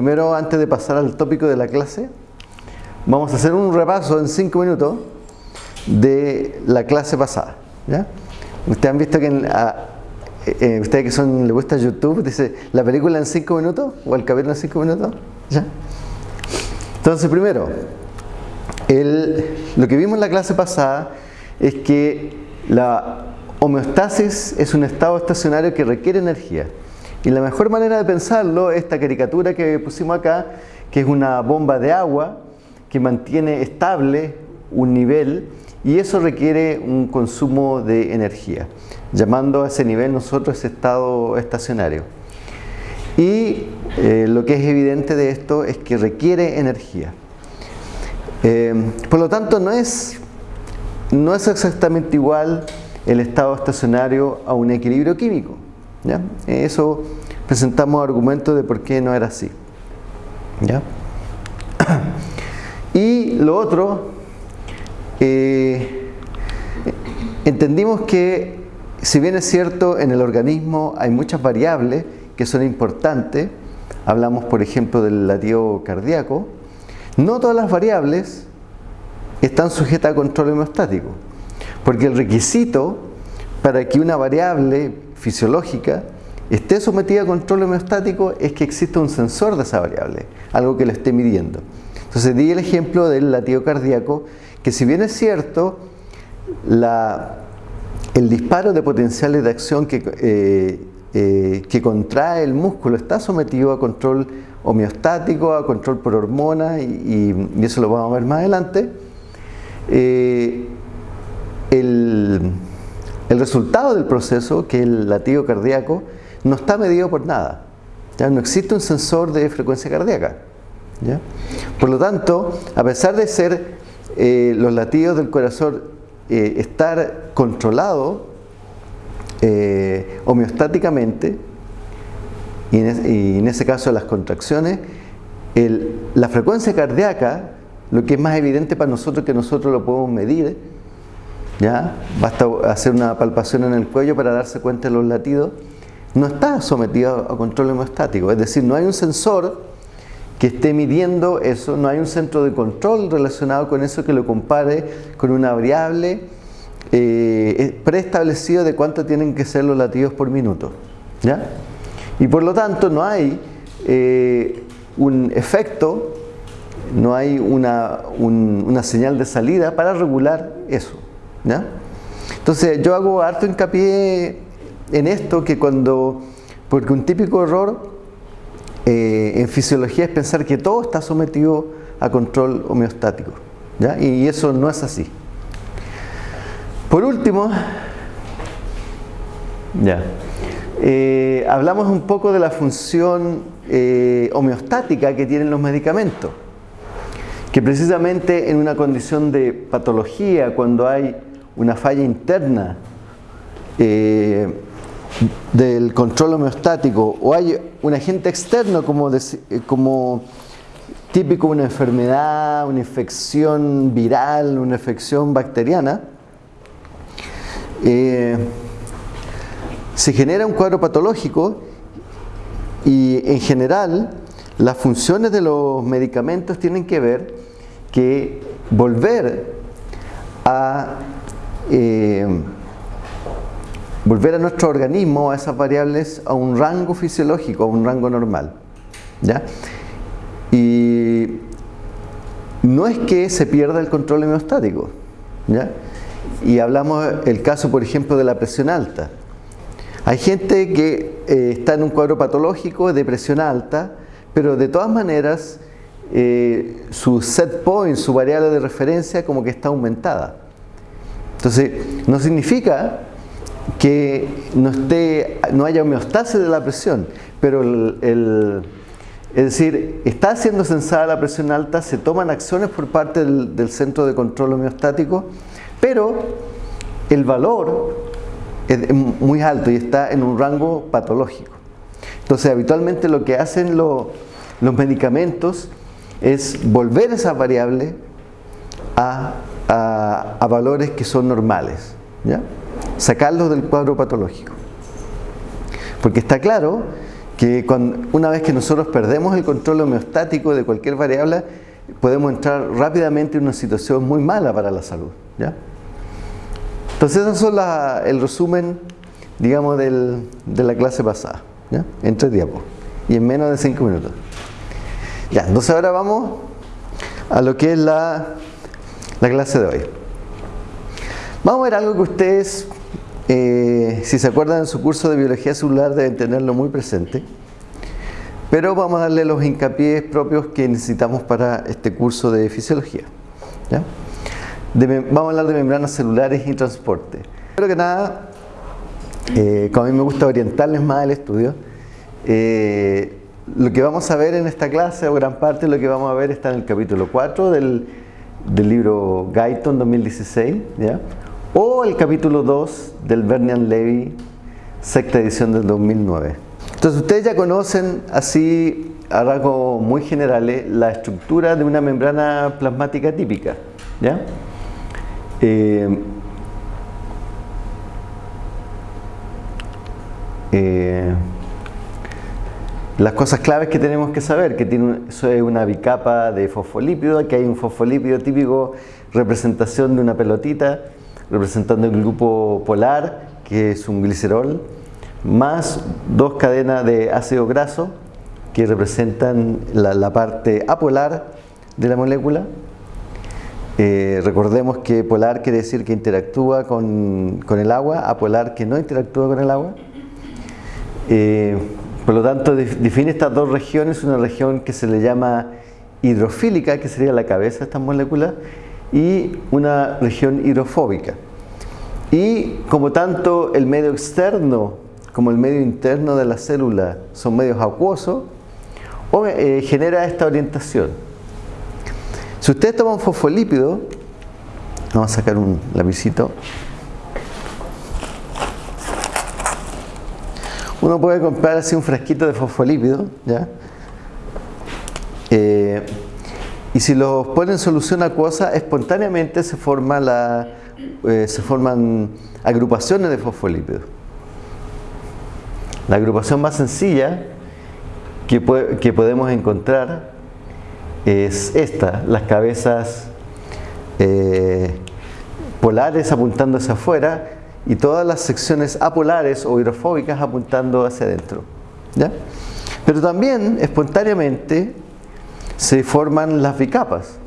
primero antes de pasar al tópico de la clase, vamos a hacer un repaso en 5 minutos de la clase pasada. ¿ya? Ustedes han visto que en, eh, ustedes que son le gusta YouTube, dice la película en 5 minutos o el cabello en 5 minutos. ¿ya? Entonces, primero, lo que vimos en la clase pasada es que la homeostasis es un estado estacionario que requiere energía. Y la mejor manera de pensarlo es esta caricatura que pusimos acá, que es una bomba de agua que mantiene estable un nivel y eso requiere un consumo de energía, llamando a ese nivel nosotros ese estado estacionario. Y eh, lo que es evidente de esto es que requiere energía. Eh, por lo tanto, no es, no es exactamente igual el estado estacionario a un equilibrio químico. Eso presentamos argumentos de por qué no era así. ¿ya? Y lo otro, eh, entendimos que si bien es cierto en el organismo hay muchas variables que son importantes, hablamos por ejemplo del latido cardíaco, no todas las variables están sujetas a control homeostático, porque el requisito para que una variable fisiológica esté sometida a control homeostático es que exista un sensor de esa variable, algo que lo esté midiendo. Entonces di el ejemplo del latido cardíaco, que si bien es cierto, el disparo de potenciales de acción que, eh, eh, que contrae el músculo está sometido a control homeostático, a control por hormonas, y, eso lo vamos a ver más adelante, eh, el, resultado del proceso, que es el latido cardíaco, no está medido por nada. ¿ya? No existe un sensor de frecuencia cardíaca. Por lo tanto, a pesar de ser eh, los latidos del corazón eh, estar controlados homeostáticamente, y en, ese caso las contracciones, la frecuencia cardíaca, lo que es más evidente para nosotros que nosotros lo podemos medir, ¿ya? basta hacer una palpación en el cuello para darse cuenta de los latidos, no está sometido a control hemostático, es decir, no hay un sensor que esté midiendo eso, no hay un centro de control relacionado con eso que lo compare con una variable eh, preestablecido de cuánto tienen que ser los latidos por minuto. ¿ya? Y por lo tanto no hay eh, un efecto, no hay una, señal de salida para regular eso. Entonces yo hago harto hincapié en esto que cuando, porque un típico error eh, en fisiología es pensar que todo está sometido a control homeostático. Y eso no es así. Por último, ya. Eh, hablamos un poco de la función eh, homeostática que tienen los medicamentos, que precisamente en una condición de patología, cuando hay una falla interna eh, del control homeostático o hay un agente externo como, como típico una enfermedad, una infección viral, una infección bacteriana, se genera un cuadro patológico y en general las funciones de los medicamentos tienen que ver que volver a eh, volver a nuestro organismo, a esas variables, a un rango fisiológico, a un rango normal. ¿ya? Y no es que se pierda el control homeostático. ¿ya? Y hablamos el caso, por ejemplo, de la presión alta. Hay gente que eh, está en un cuadro patológico de presión alta, pero de todas maneras eh, su set point, su variable de referencia como que está aumentada. Entonces, no significa que no, esté, no haya homeostasis de la presión, pero el, es decir, está siendo censada la presión alta, se toman acciones por parte del, del centro de control homeostático, pero el valor es muy alto y está en un rango patológico. Entonces, habitualmente lo que hacen los medicamentos es volver esa variable a, valores que son normales, sacarlos del cuadro patológico. Porque está claro que una vez que nosotros perdemos el control homeostático de cualquier variable, podemos entrar rápidamente en una situación muy mala para la salud. Entonces, eso es el resumen, digamos, de la clase pasada, ¿ya? en diapos y en menos de cinco minutos. Ya, entonces ahora vamos a lo que es la, la clase de hoy. Vamos a ver algo que ustedes, eh, si se acuerdan en su curso de biología celular, deben tenerlo muy presente. Pero vamos a darle los hincapiés propios que necesitamos para este curso de fisiología. vamos a hablar de membranas celulares y transporte. Primero que nada, eh, como a mí me gusta orientarles más el estudio, eh, lo que vamos a ver en esta clase, o gran parte de lo que vamos a ver, está en el capítulo 4 del, libro Guyton 2016, o el capítulo 2 del Bernian Levy, sexta edición del 2009. Entonces ustedes ya conocen así a rasgos muy generales la estructura de una membrana plasmática típica. ¿ya? Eh, eh, las cosas claves que tenemos que saber, que tiene una bicapa de fosfolípido, que hay un fosfolípido típico, representación de una pelotita, representando el grupo polar, que es un glicerol, más dos cadenas de ácido graso que representan la, parte apolar de la molécula. Eh, recordemos que polar quiere decir que interactúa con, el agua, apolar que no interactúa con el agua. Eh, por lo tanto, define estas dos regiones, una región que se le llama hidrofílica, que sería la cabeza de estas moléculas, y una región hidrofóbica. Y como tanto el medio externo como el medio interno de la célula son medios acuosos, eh, genera esta orientación. Si usted toma un fosfolípido, vamos a sacar un lapicito, uno puede comprar así un frasquito de fosfolípido, ¿ya? Eh, y si los pone en solución acuosa, espontáneamente se, forma la, eh, se forman agrupaciones de fosfolípidos. La agrupación más sencilla que, podemos encontrar es esta, las cabezas eh, polares apuntando hacia afuera y todas las secciones apolares o hidrofóbicas apuntando hacia adentro. Pero también espontáneamente se forman las bicapas,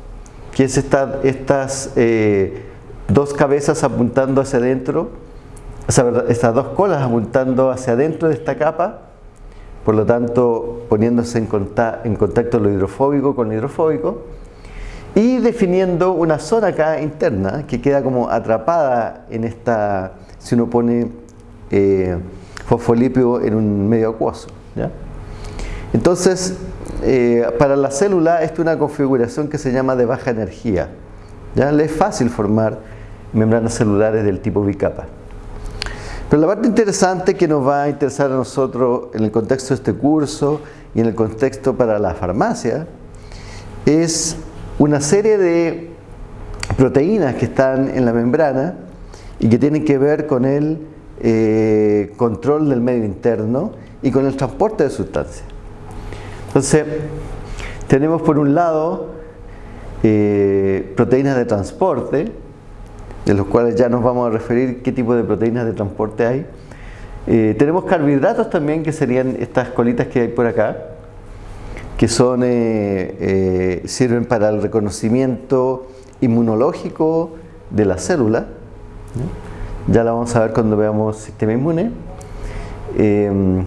que es estas eh, dos cabezas apuntando hacia adentro estas dos colas apuntando hacia adentro de esta capa, por lo tanto poniéndose en, contacto, lo hidrofóbico con lo hidrofóbico, y definiendo una zona acá interna que queda como atrapada en esta, si uno pone eh, fosfolípido en un medio acuoso. Entonces, eh, para la célula esto es una configuración que se llama de baja energía. ¿ya? Le es fácil formar membranas celulares del tipo bicapa. Pero la parte interesante que nos va a interesar a nosotros en el contexto de este curso y en el contexto para la farmacia es una serie de proteínas que están en la membrana y que tienen que ver con el eh, control del medio interno y con el transporte de sustancias. Entonces, tenemos por un lado eh, proteínas de transporte, de los cuales ya nos vamos a referir qué tipo de proteínas de transporte hay. Eh, tenemos carbohidratos también, que serían estas colitas que hay por acá, que son, sirven para el reconocimiento inmunológico de la célula. Ya la vamos a ver cuando veamos sistema inmune. Em,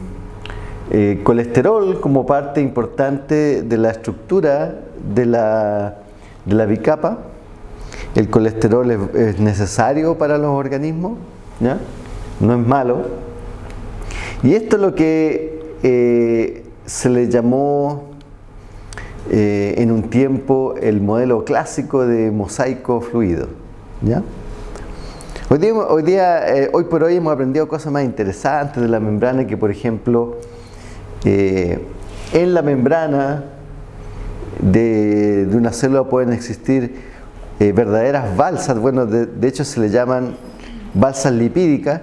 colesterol como parte importante de la estructura de la, de la bicapa el colesterol es, necesario para los organismos, no es malo. Y esto es lo que eh, se le llamó eh, en un tiempo el modelo clásico de mosaico fluido. Eh, hoy por hoy hemos aprendido cosas más interesantes de la membrana que por ejemplo en la membrana de, de una célula pueden existir eh, verdaderas balsas, bueno, de, hecho se le llaman balsas lipídicas,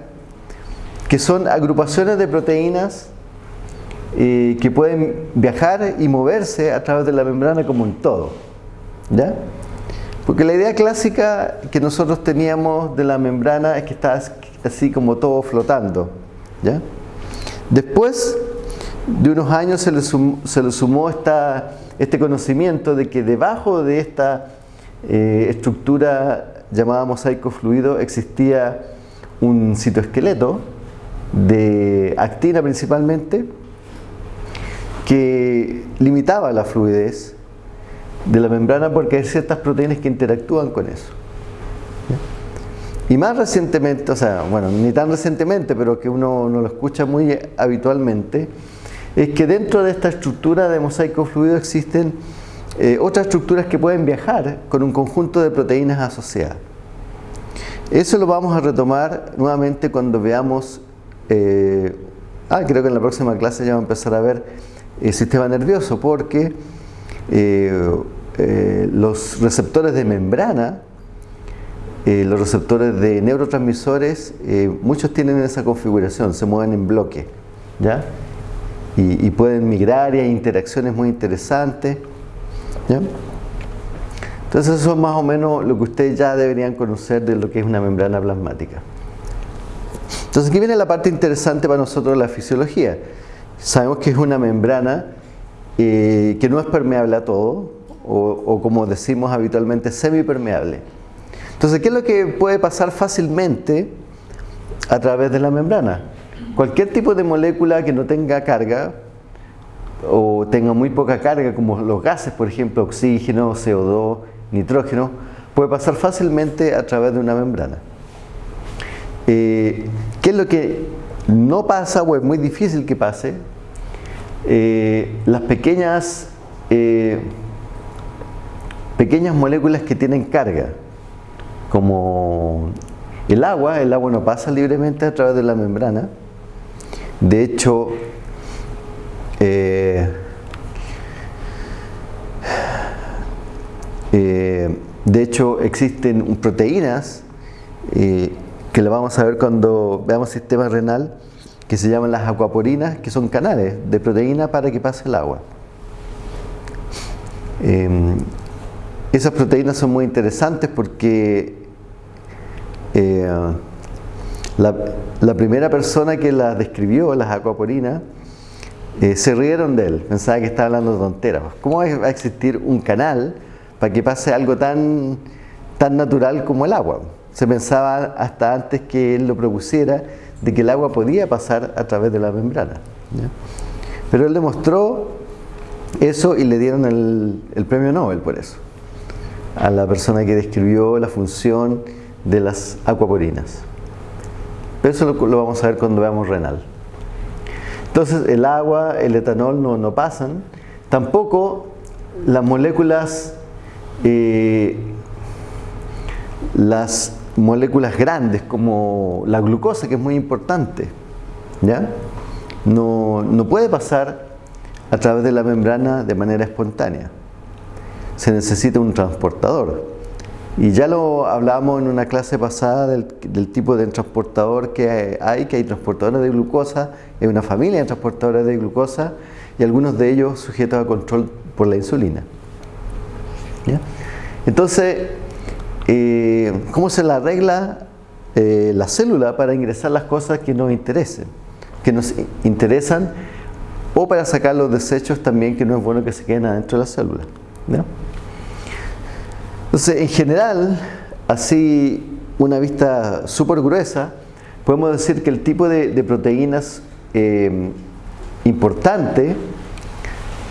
que son agrupaciones de proteínas eh, que pueden viajar y moverse a través de la membrana como un todo. ¿Ya? Porque la idea clásica que nosotros teníamos de la membrana es que está así como todo flotando. ¿ya? Después de unos años se le sumó, este conocimiento de que debajo de esta eh, estructura llamada mosaico fluido existía un citoesqueleto de actina principalmente que limitaba la fluidez de la membrana porque hay ciertas proteínas que interactúan con eso. Y más recientemente, o sea, bueno, ni tan recientemente, pero que uno no lo escucha muy habitualmente, es que dentro de esta estructura de mosaico fluido existen eh, otras estructuras que pueden viajar con un conjunto de proteínas asociadas. Eso lo vamos a retomar nuevamente cuando veamos, eh, ah, creo que en la próxima clase ya vamos a empezar a ver el sistema nervioso, porque los receptores de membrana, eh, los receptores de neurotransmisores, muchos tienen esa configuración, se mueven en bloque, ¿ya? Y, pueden migrar y hay interacciones muy interesantes, ¿ya? Entonces eso es más o menos lo que ustedes ya deberían conocer de lo que es una membrana plasmática. Entonces aquí viene la parte interesante para nosotros la fisiología. Sabemos que es una membrana que no es permeable a todo, o, como decimos habitualmente, semipermeable. Entonces, ¿qué es lo que puede pasar fácilmente a través de la membrana? Cualquier tipo de molécula que no tenga carga, o tenga muy poca carga, como los gases, por ejemplo, oxígeno, CO2, nitrógeno, puede pasar fácilmente a través de una membrana. Eh, ¿Qué es lo que no pasa o es muy difícil que pase? Eh, las pequeñas, eh, pequeñas moléculas que tienen carga, como el agua, el agua no pasa libremente a través de la membrana. De hecho, eh, de hecho existen proteínas que lo vamos a ver cuando veamos sistema renal que se llaman las acuaporinas, que son canales de proteína para que pase el agua. Em, esas proteínas son muy interesantes porque eh, la, primera persona que las describió, las acuaporinas, eh, se rieron de él, pensaba que estaba hablando tonteras. ¿Cómo va a existir un canal para que pase algo tan, tan natural como el agua? Se pensaba hasta antes que él lo propusiera de que el agua podía pasar a través de la membrana. Pero él demostró eso y le dieron el, premio Nobel por eso, a la persona que describió la función de las acuaporinas. Eso lo, vamos a ver cuando veamos renal. Entonces el agua, el etanol no, no pasan, tampoco las moléculas, eh, las moléculas grandes como la glucosa, que es muy importante, ¿ya? No, no puede pasar a través de la membrana de manera espontánea. Se necesita un transportador. Y ya lo hablamos en una clase pasada del, tipo de transportador que hay, que hay transportadores de glucosa, hay una familia de transportadores de glucosa y algunos de ellos sujetos a control por la insulina. ¿Ya? Entonces, eh, cómo se la arregla eh, la célula para ingresar las cosas que nos interesen, que nos interesan, o para sacar los desechos también que no es bueno que se queden adentro de la célula. Entonces, en general, así una vista súper gruesa, podemos decir que el tipo de, proteínas eh, importante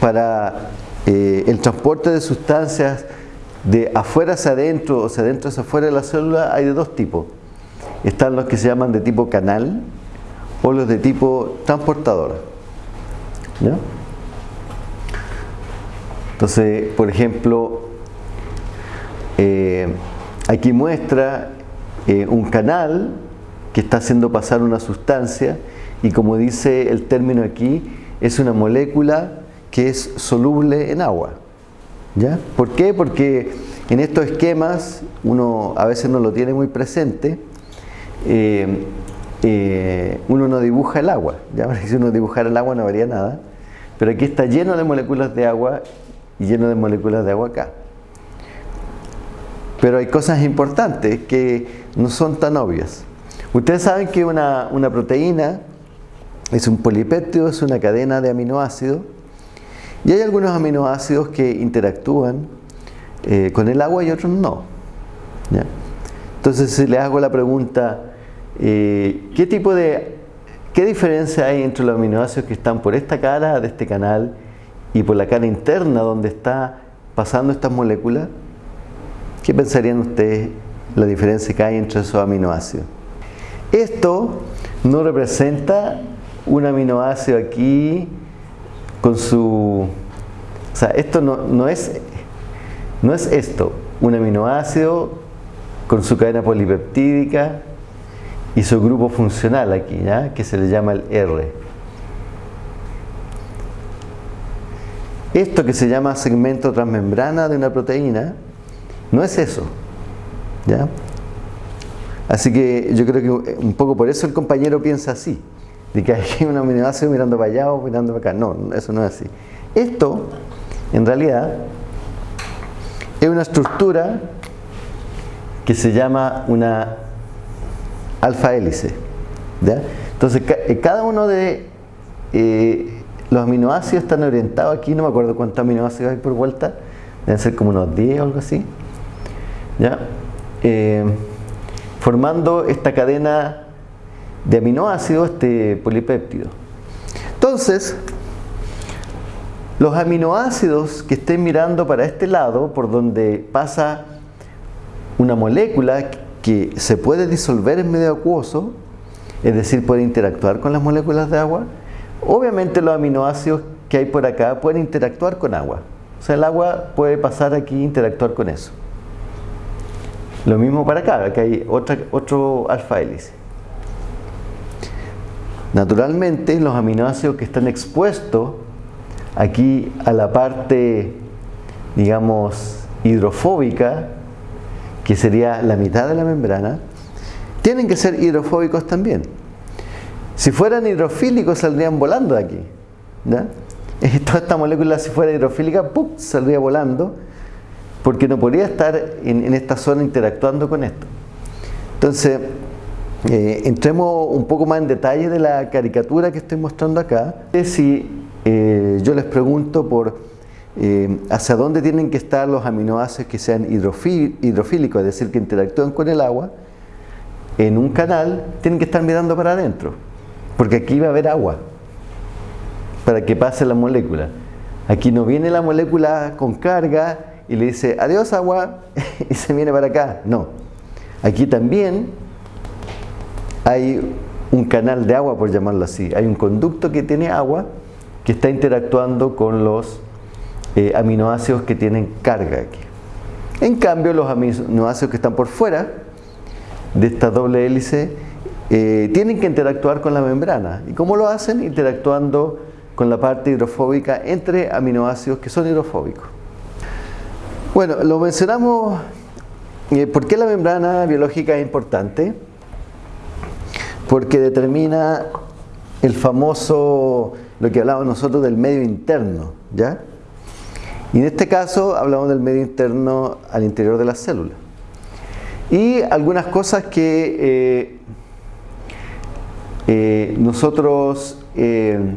para el transporte de sustancias de afuera hacia adentro o sea adentro hacia afuera de la célula hay de dos tipos. Están los que se llaman de tipo canal o los de tipo transportador. Entonces, por ejemplo, eh, aquí muestra eh, un canal que está haciendo pasar una sustancia y como dice el término aquí, es una molécula que es soluble en agua. ¿Por qué? Porque en estos esquemas uno a veces no lo tiene muy presente, eh, eh, uno no dibuja el agua, ¿ya? si uno dibujara el agua no vería nada, pero aquí está lleno de moléculas de agua y lleno de moléculas de agua acá. Pero hay cosas importantes que no son tan obvias. Ustedes saben que una, una proteína es un polipéptido, es una cadena de aminoácidos y hay algunos aminoácidos que interactúan eh, con el agua y otros no. Entonces si les hago la pregunta, eh, ¿qué tipo de, qué diferencia hay entre los aminoácidos que están por esta cara de este canal y por la cara interna donde está pasando estas moléculas? ¿Qué pensarían ustedes la diferencia que hay entre esos aminoácidos? Esto no representa un aminoácido aquí con su... O sea, esto no, es, no es esto, un aminoácido con su cadena polipeptídica y su grupo funcional aquí, ¿ya? que se le llama el R. Esto que se llama segmento transmembrana de una proteína, no es eso. ¿ya? Así que yo creo que un poco por eso el compañero piensa así de que hay un aminoácido mirando para allá o mirando para acá. No, eso no es así. Esto, en realidad, es una estructura que se llama una alfa hélice. Entonces, eh, cada uno de eh, los aminoácidos están orientados aquí, no me acuerdo cuántos aminoácidos hay por vuelta, deben ser como unos 10 o algo así, ¿ya? Eh, formando esta cadena de aminoácidos este polipéptido. Entonces, los aminoácidos que estén mirando para este lado, por donde pasa una molécula que se puede disolver en medio acuoso, es decir, puede interactuar con las moléculas de agua, obviamente los aminoácidos que hay por acá pueden interactuar con agua. O sea, el agua puede pasar aquí e interactuar con eso. Lo mismo para acá, que hay otra, otro alfa hélice. Naturalmente, los aminoácidos que están expuestos aquí a la parte, digamos, hidrofóbica, que sería la mitad de la membrana, tienen que ser hidrofóbicos también. Si fueran hidrofílicos saldrían volando de aquí. Toda esta molécula si fuera hidrofílica, ¡pum! saldría volando porque no podría estar en, en esta zona interactuando con esto. Entonces, eh, entremos un poco más en detalle de la caricatura que estoy mostrando acá. Si eh, yo les pregunto por eh, hacia dónde tienen que estar los aminoácidos que sean hidrofílicos, es decir, que interactúen con el agua, en un canal tienen que estar mirando para adentro, porque aquí va a haber agua para que pase la molécula. Aquí no viene la molécula con carga y le dice adiós agua y se viene para acá. No. Aquí también hay un canal de agua, por llamarlo así. Hay un conducto que tiene agua que está interactuando con los eh, aminoácidos que tienen carga aquí. En cambio, los aminoácidos que están por fuera de esta doble hélice eh, tienen que interactuar con la membrana. ¿Y cómo lo hacen? Interactuando con la parte hidrofóbica entre aminoácidos que son hidrofóbicos. Bueno, lo mencionamos, eh, ¿por qué la membrana biológica es importante? Porque determina el famoso, lo que hablábamos nosotros del medio interno, ¿ya? Y en este caso hablamos del medio interno al interior de la célula. Y algunas cosas que eh, eh, nosotros eh,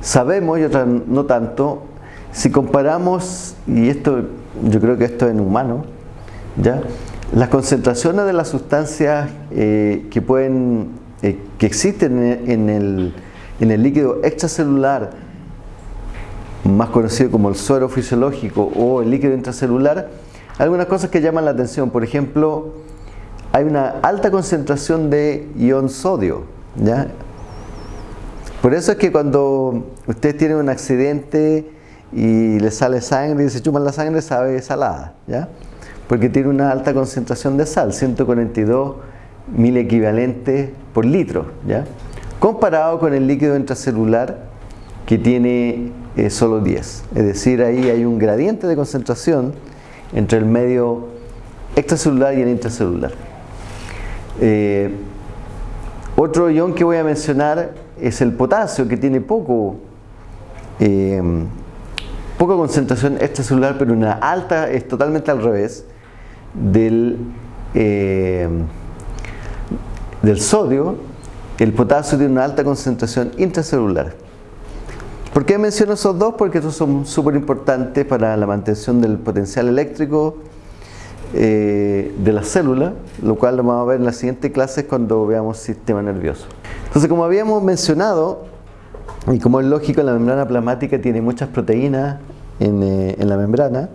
sabemos y otras no tanto, si comparamos, y esto yo creo que esto es en humano, ¿ya? Las concentraciones de las sustancias eh, eh, que existen en el, líquido extracelular, más conocido como el suero fisiológico o el líquido intracelular, hay algunas cosas que llaman la atención. Por ejemplo, hay una alta concentración de ion sodio. Por eso es que cuando ustedes tienen un accidente y le sale sangre y se chupan la sangre, sabe salada. Porque tiene una alta concentración de sal, 142 mil equivalentes por litro, ¿ya? comparado con el líquido intracelular que tiene eh, solo 10. Es decir, ahí hay un gradiente de concentración entre el medio extracelular y el intracelular. Eh, otro ion que voy a mencionar es el potasio, que tiene poco, eh, poca concentración extracelular, pero una alta, es totalmente al revés, del, eh, del sodio, el potasio tiene una alta concentración intracelular. ¿Por qué menciono esos dos? Porque estos son súper importantes para la mantención del potencial eléctrico eh, de la célula, lo cual lo vamos a ver en las siguientes clases cuando veamos sistema nervioso. Entonces, como habíamos mencionado, y como es lógico, la membrana plasmática tiene muchas proteínas en, eh, en la membrana,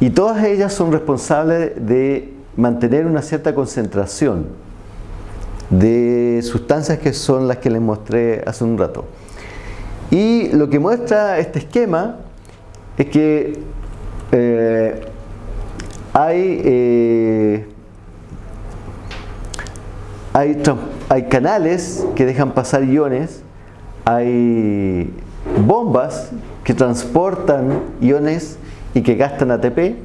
y todas ellas son responsables de mantener una cierta concentración de sustancias que son las que les mostré hace un rato. Y lo que muestra este esquema es que eh, hay, eh, hay, hay canales que dejan pasar iones, hay bombas que transportan iones y que gastan ATP,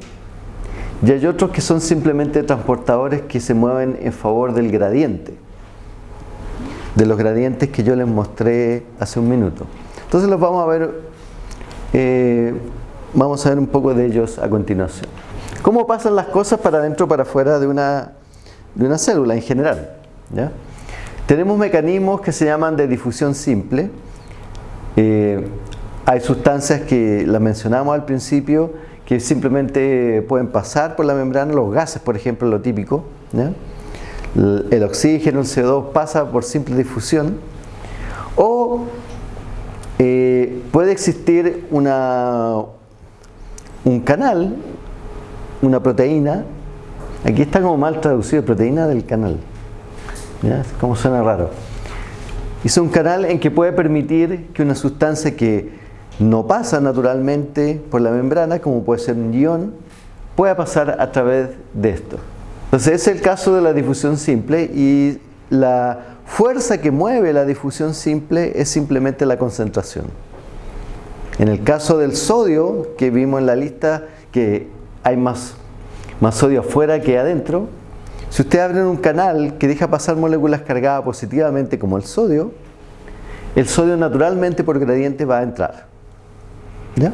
y hay otros que son simplemente transportadores que se mueven en favor del gradiente, de los gradientes que yo les mostré hace un minuto. Entonces los vamos a ver, eh, vamos a ver un poco de ellos a continuación. ¿Cómo pasan las cosas para adentro para afuera de una, de una célula en general? Tenemos mecanismos que se llaman de difusión simple. Eh, hay sustancias que las mencionamos al principio que simplemente pueden pasar por la membrana, los gases, por ejemplo, lo típico. El oxígeno, el CO2 pasa por simple difusión. O eh, puede existir una, un canal, una proteína, aquí está como mal traducido, proteína del canal, como suena raro. Es un canal en que puede permitir que una sustancia que no pasa naturalmente por la membrana, como puede ser un ion, pueda pasar a través de esto. Entonces es el caso de la difusión simple y la fuerza que mueve la difusión simple es simplemente la concentración. En el caso del sodio, que vimos en la lista que hay más, más sodio afuera que adentro, si usted abre un canal que deja pasar moléculas cargadas positivamente como el sodio, el sodio naturalmente por gradiente va a entrar. ¿Ya?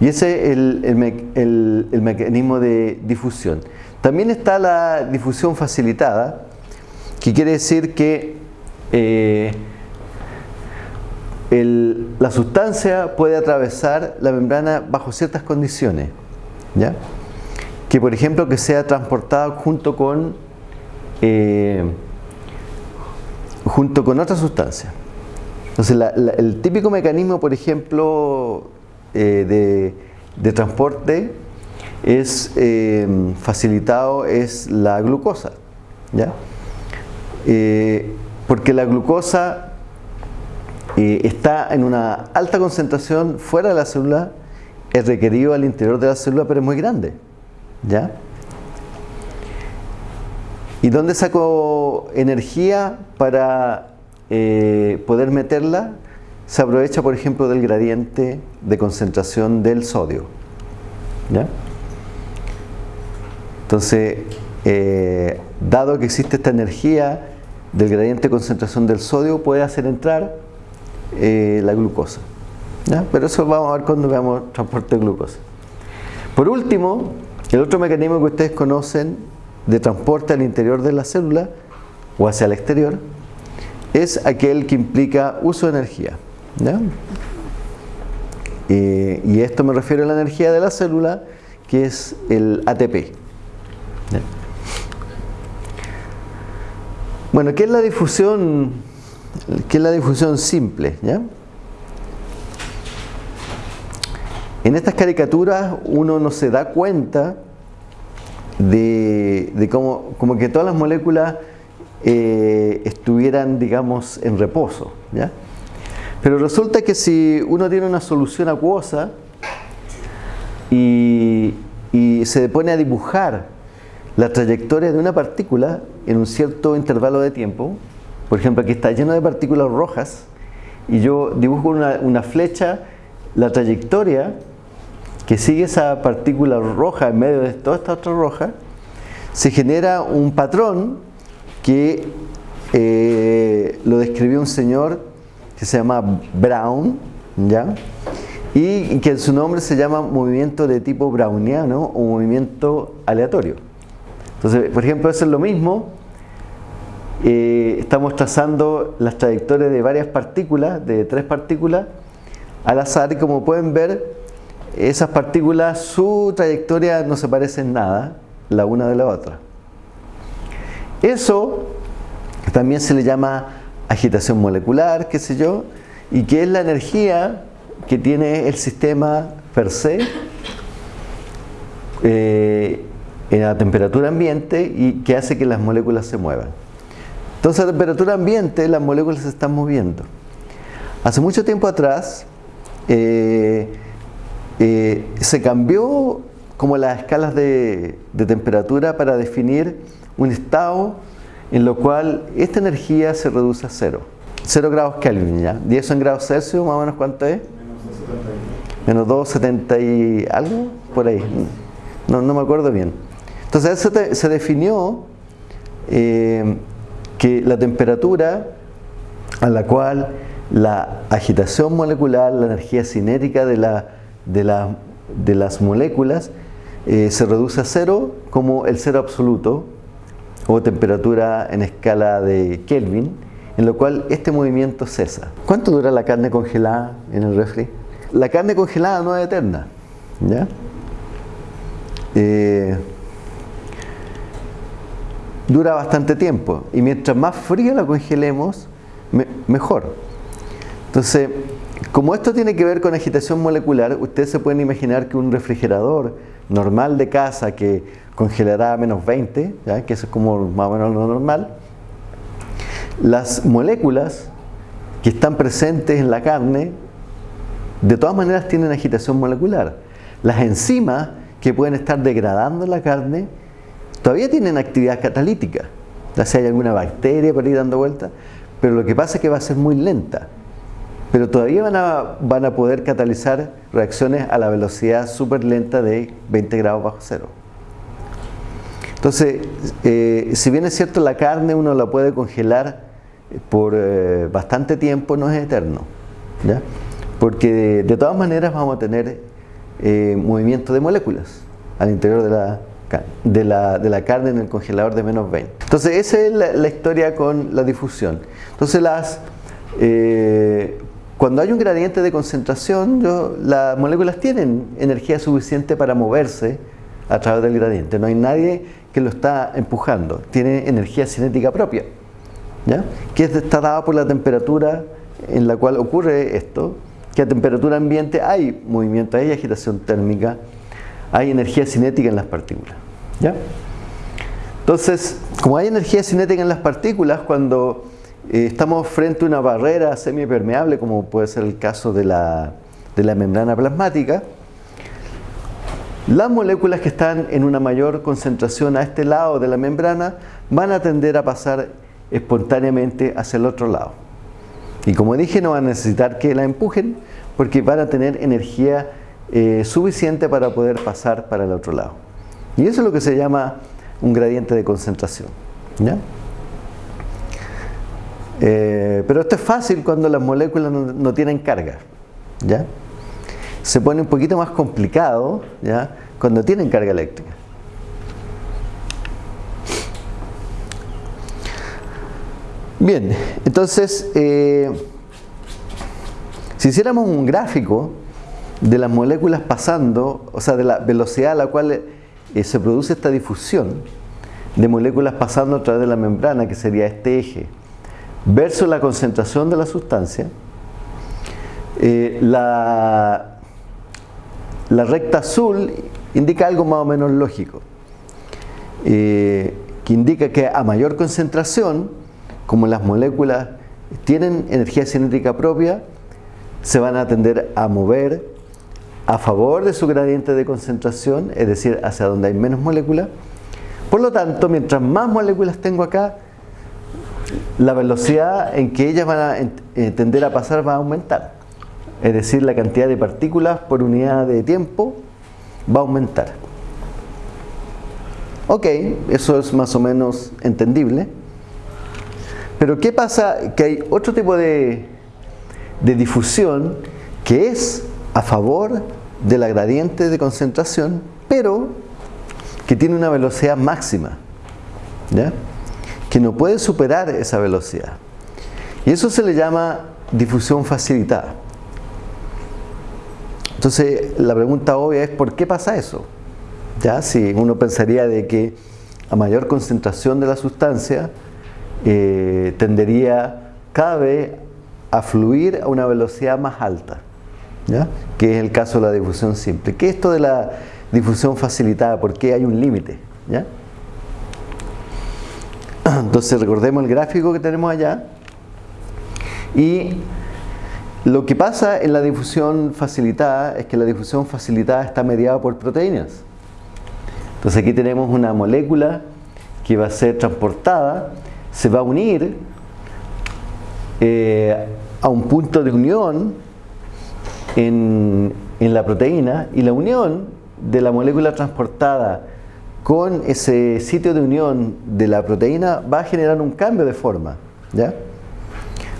Y ese es el, mecanismo de difusión. También está la difusión facilitada, que quiere decir que eh, la sustancia puede atravesar la membrana bajo ciertas condiciones. ¿ya? Que por ejemplo que sea transportada junto con eh, junto con otra sustancia. Entonces, el típico mecanismo, por ejemplo, eh, de, transporte es eh, facilitado es la glucosa. ¿ya? Eh, porque la glucosa está en una alta concentración fuera de la célula, es requerido al interior de la célula, pero es muy grande. ¿ya? ¿Y dónde saco energía para eh, poder meterla? Se aprovecha, por ejemplo, del gradiente de concentración del sodio. Entonces, eh, dado que existe esta energía del gradiente de concentración del sodio, puede hacer entrar eh, la glucosa. Pero eso vamos a ver cuando veamos transporte de glucosa. Por último, el otro mecanismo que ustedes conocen de transporte al interior de la célula o hacia el exterior es aquel que implica uso de energía. Eh, y esto me refiero a la energía de la célula, que es el ATP. Bueno, ¿qué es la difusión? ¿Qué es la difusión simple? En estas caricaturas uno no se da cuenta de, cómo como que todas las moléculas eh, estuvieran, digamos, en reposo. ¿ya? Pero resulta que si uno tiene una solución acuosa y, y se pone a dibujar la trayectoria de una partícula en un cierto intervalo de tiempo, por ejemplo aquí está lleno de partículas rojas, y yo dibujo una, una flecha, la trayectoria que sigue esa partícula roja en medio de toda esta otra roja, se genera un patrón que eh, lo describió un señor que se llama Brown, ¿ya? y que en su nombre se llama movimiento de tipo browniano o movimiento aleatorio. Entonces, por ejemplo, eso es lo mismo. Eh, estamos trazando las trayectorias de varias partículas, de tres partículas, al azar y como pueden ver, esas partículas, su trayectoria no se parece en nada la una de la otra. Eso también se le llama agitación molecular, qué sé yo, y que es la energía que tiene el sistema per se eh, en la temperatura ambiente y que hace que las moléculas se muevan. Entonces a temperatura ambiente las moléculas se están moviendo. Hace mucho tiempo atrás eh, eh, se cambió como las escalas de, temperatura para definir un estado en lo cual esta energía se reduce a cero. 0 grados Kelvin, ¿ya? ¿Y eso en grados Celsius más o menos cuánto es? Menos 270 y algo, por ahí. No, me acuerdo bien. Entonces se, se definió eh, que la temperatura a la cual la agitación molecular, la energía cinética de, la, de, la, de las moléculas eh, se reduce a cero como el cero absoluto o temperatura en escala de Kelvin en lo cual este movimiento cesa. ¿Cuánto dura la carne congelada en el refri? La carne congelada no es eterna. ¿ya? Eh, dura bastante tiempo y mientras más fría la congelemos, mejor. Entonces, como esto tiene que ver con agitación molecular, ustedes se pueden imaginar que un refrigerador normal de casa que congelará a menos 20, ¿ya? que eso es como más o menos lo normal, las moléculas que están presentes en la carne, de todas maneras tienen agitación molecular. Las enzimas que pueden estar degradando la carne, todavía tienen actividad catalítica. Ya si hay alguna bacteria por ahí dando vuelta, pero lo que pasa es que va a ser muy lenta. Pero todavía van a, van a poder catalizar reacciones a la velocidad súper lenta de 20 grados bajo cero. Entonces, eh, si bien es cierto la carne uno la puede congelar por eh, bastante tiempo no es eterno. Porque de, todas maneras vamos a tener eh, movimiento de moléculas al interior de la, de, la, de la, carne en el congelador de menos 20. Entonces esa es la, historia con la difusión. Entonces las, eh, cuando hay un gradiente de concentración, las moléculas tienen energía suficiente para moverse a través del gradiente. No hay nadie que lo está empujando. Tiene energía cinética propia que está dada por la temperatura en la cual ocurre esto, que a temperatura ambiente hay movimiento, hay agitación térmica, hay energía cinética en las partículas. ¿ya? Entonces, como hay energía cinética en las partículas, cuando eh, estamos frente a una barrera semipermeable, como puede ser el caso de la, de la membrana plasmática, las moléculas que están en una mayor concentración a este lado de la membrana van a tender a pasar espontáneamente hacia el otro lado. Y como dije, no van a necesitar que la empujen porque van a tener energía eh, suficiente para poder pasar para el otro lado. Y eso es lo que se llama un gradiente de concentración. Eh, pero esto es fácil cuando las moléculas no, tienen carga. ¿ya? Se pone un poquito más complicado ¿ya? cuando tienen carga eléctrica. Bien, entonces, eh, si hiciéramos un gráfico de las moléculas pasando, o sea, de la velocidad a la cual eh, se produce esta difusión de moléculas pasando a través de la membrana, que sería este eje, versus la concentración de la sustancia, eh, la, la, recta azul indica algo más o menos lógico, que indica que a mayor concentración, como las moléculas tienen energía cinética propia, se van a tender a mover a favor de su gradiente de concentración, es decir, hacia donde hay menos moléculas. Por lo tanto, mientras más moléculas tengo acá, la velocidad en que ellas van a eh, tender a pasar va a aumentar. Es decir, la cantidad de partículas por unidad de tiempo va a aumentar. Ok, eso es más o menos entendible. Pero ¿qué pasa? Que hay otro tipo de, de difusión que es a favor de la gradiente de concentración, pero que tiene una velocidad máxima, ¿ya? Que no puede superar esa velocidad. Y eso se le llama difusión facilitada. Entonces, la pregunta obvia es ¿por qué pasa eso? ¿Ya? Si uno pensaría de que a mayor concentración de la sustancia eh, tendería cada vez a fluir a una velocidad más alta, ¿ya? que es el caso de la difusión simple. ¿Qué es esto de la difusión facilitada? ¿Por qué hay un límite? ¿ya? Entonces recordemos el gráfico que tenemos allá y lo que pasa en la difusión facilitada es que la difusión facilitada está mediada por proteínas. Entonces aquí tenemos una molécula que va a ser transportada, se va a unir eh, a un punto de unión en, en la proteína y la unión de la molécula transportada con ese sitio de unión de la proteína va a generar un cambio de forma. ¿ya?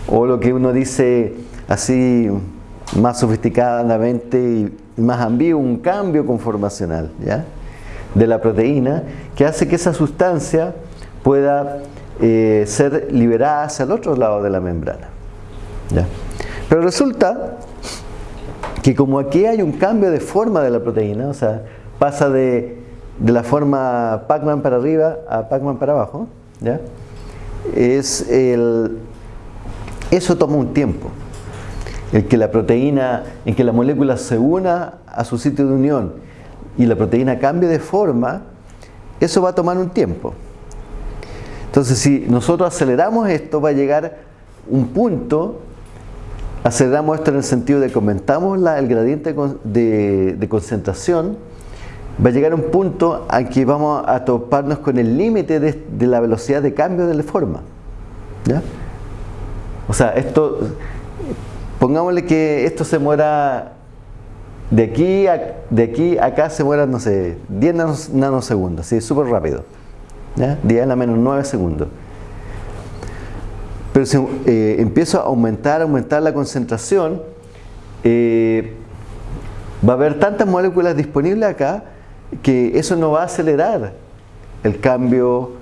O lo que uno dice así más sofisticadamente y más ambiguo, un cambio conformacional ¿ya? de la proteína que hace que esa sustancia pueda eh, ser liberada hacia el otro lado de la membrana. ¿ya? Pero resulta que como aquí hay un cambio de forma de la proteína, o sea, pasa de, de la forma Pac-Man para arriba a Pac-Man para abajo, ¿ya? Es el, eso toma un tiempo el que la proteína, en que la molécula se una a su sitio de unión y la proteína cambie de forma, eso va a tomar un tiempo. Entonces, si nosotros aceleramos esto, va a llegar un punto, aceleramos esto en el sentido de que aumentamos el gradiente de, concentración, va a llegar un punto a que vamos a toparnos con el límite de, de, la velocidad de cambio de la forma. ¿ya? O sea, esto pongámosle que esto se muera de aquí a, de aquí acá se muera, no sé, 10 nanosegundos, ¿sí? súper rápido. ¿ya? 10 a la menos 9 segundos. Pero si eh, empiezo a aumentar, aumentar la concentración, eh, va a haber tantas moléculas disponibles acá que eso no va a acelerar el cambio